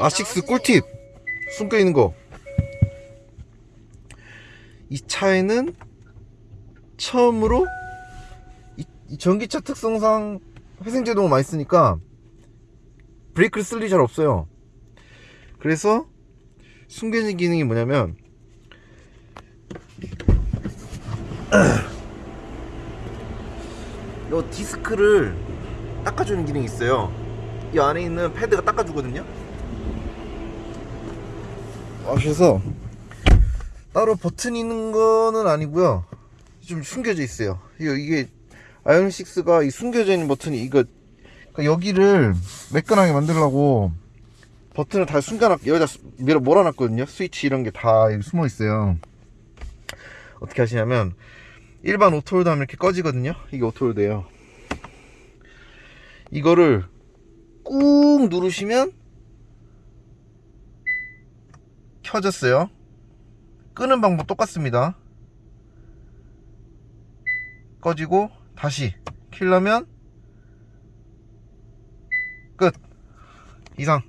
아식스. 꿀팁 숨겨 있는 거. 이 차에는 처음으로 이, 이 전기차 특성상 회생제동을 많이 쓰니까 브레이크를 쓸 일이 잘 없어요. 그래서 숨겨진 기능이 뭐냐면 요 디스크를 닦아주는 기능이 있어요. 이 안에 있는 패드가 닦아주거든요. 아, 그래서 따로 버튼 있는 거는 아니고요. 좀 숨겨져 있어요. 이게 아이오닉 6가 이 숨겨져 있는 버튼이 이거 그러니까 여기를 매끈하게 만들려고 버튼을 다 숨겨놨 여기다 수- 밀어 몰아놨거든요. 스위치 이런 게 다 숨어 있어요. 어떻게 하시냐면 일반 auto hold 하면 이렇게 꺼지거든요. 이게 auto hold예요. 이거를 꾹 누르시면 켜졌어요. 끄는 방법 똑같습니다. 꺼지고 다시 킬려면 끝 이상